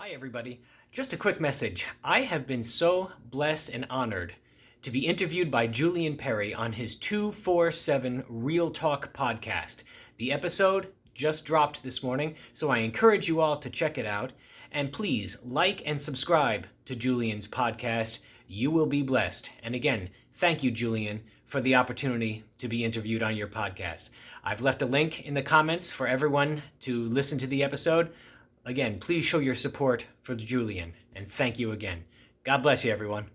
Hi, everybody. Just a quick message. I have been so blessed and honored to be interviewed by Julian Perry on his 247 Real Talk podcast. The episode just dropped this morning, so I encourage you all to check it out. And please like and subscribe to Julian's podcast. You will be blessed. And again, thank you, Julian, for the opportunity to be interviewed on your podcast. I've left a link in the comments for everyone to listen to the episode. Again, please show your support for Julian, and thank you again. God bless you, everyone.